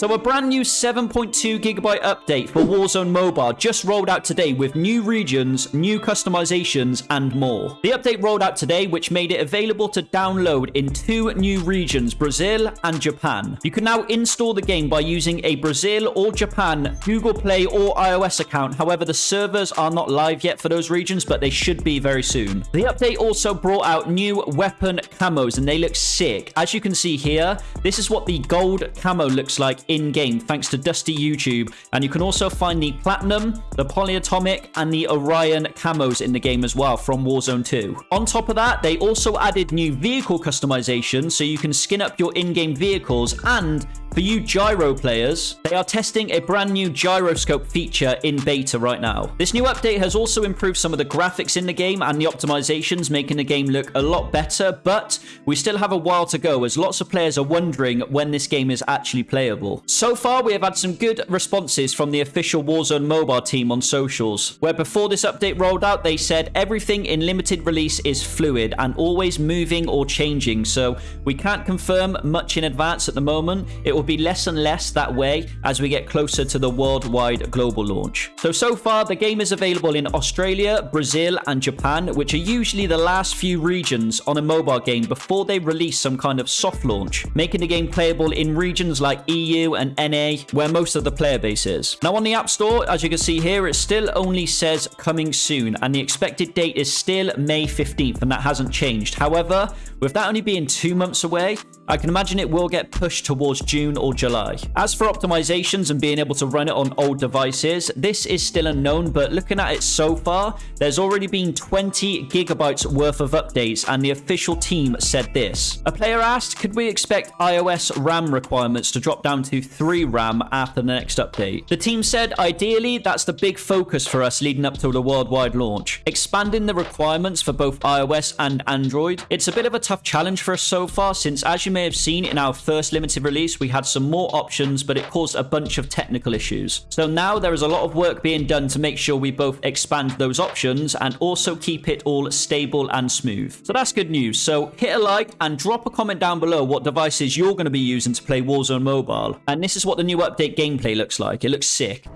So a brand new 7.2 gigabyte update for Warzone Mobile just rolled out today with new regions, new customizations, and more. The update rolled out today, which made it available to download in two new regions, Brazil and Japan. You can now install the game by using a Brazil or Japan Google Play or iOS account. However, the servers are not live yet for those regions, but they should be very soon. The update also brought out new weapon camos, and they look sick. As you can see here, this is what the gold camo looks like in-game thanks to Dusty YouTube. And you can also find the Platinum, the Polyatomic, and the Orion camos in the game as well from Warzone 2. On top of that, they also added new vehicle customization so you can skin up your in-game vehicles and for you gyro players, they are testing a brand new gyroscope feature in beta right now. This new update has also improved some of the graphics in the game and the optimizations, making the game look a lot better, but we still have a while to go as lots of players are wondering when this game is actually playable. So far, we have had some good responses from the official Warzone mobile team on socials, where before this update rolled out, they said everything in limited release is fluid and always moving or changing, so we can't confirm much in advance at the moment. It will be less and less that way as we get closer to the worldwide global launch. So, so far, the game is available in Australia, Brazil, and Japan, which are usually the last few regions on a mobile game before they release some kind of soft launch, making the game playable in regions like EU and NA, where most of the player base is. Now, on the App Store, as you can see here, it still only says coming soon, and the expected date is still May 15th, and that hasn't changed. However, with that only being two months away, I can imagine it will get pushed towards June or July. As for optimizations and being able to run it on old devices, this is still unknown, but looking at it so far, there's already been 20 gigabytes worth of updates, and the official team said this. A player asked, could we expect iOS RAM requirements to drop down to 3 RAM after the next update? The team said, ideally, that's the big focus for us leading up to the worldwide launch. Expanding the requirements for both iOS and Android. It's a bit of a tough challenge for us so far, since as you may have seen in our first limited release, we had some more options, but it caused a bunch of technical issues. So now there is a lot of work being done to make sure we both expand those options and also keep it all stable and smooth. So that's good news. So hit a like and drop a comment down below what devices you're going to be using to play Warzone Mobile. And this is what the new update gameplay looks like. It looks sick.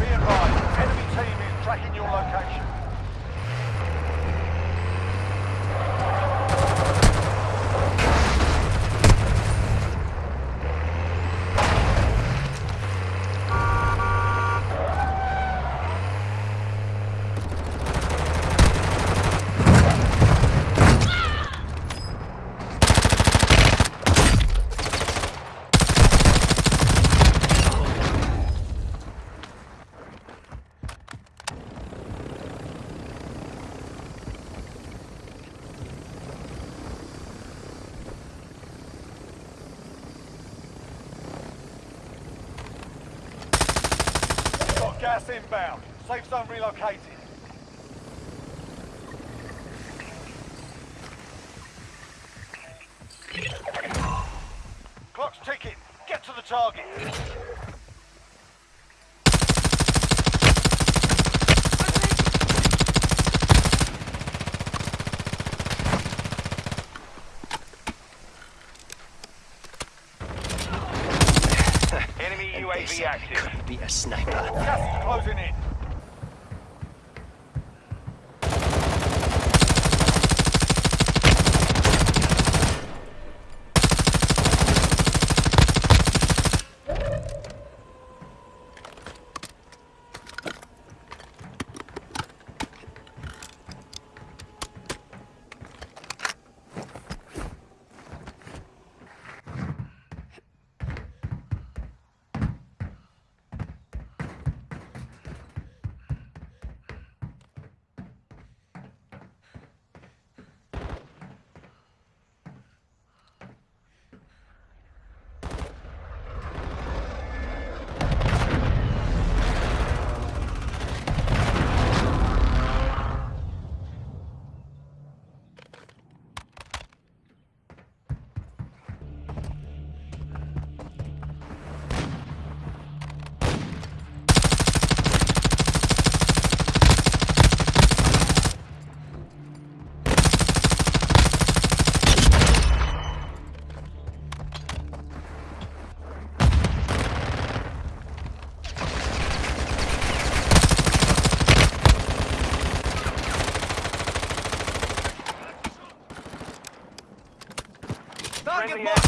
Be advised, enemy team is tracking your location. Got gas inbound. Safe zone relocated. Clock's ticking. Get to the target. UAV active. Could be a sniper. Just closing in. Friendly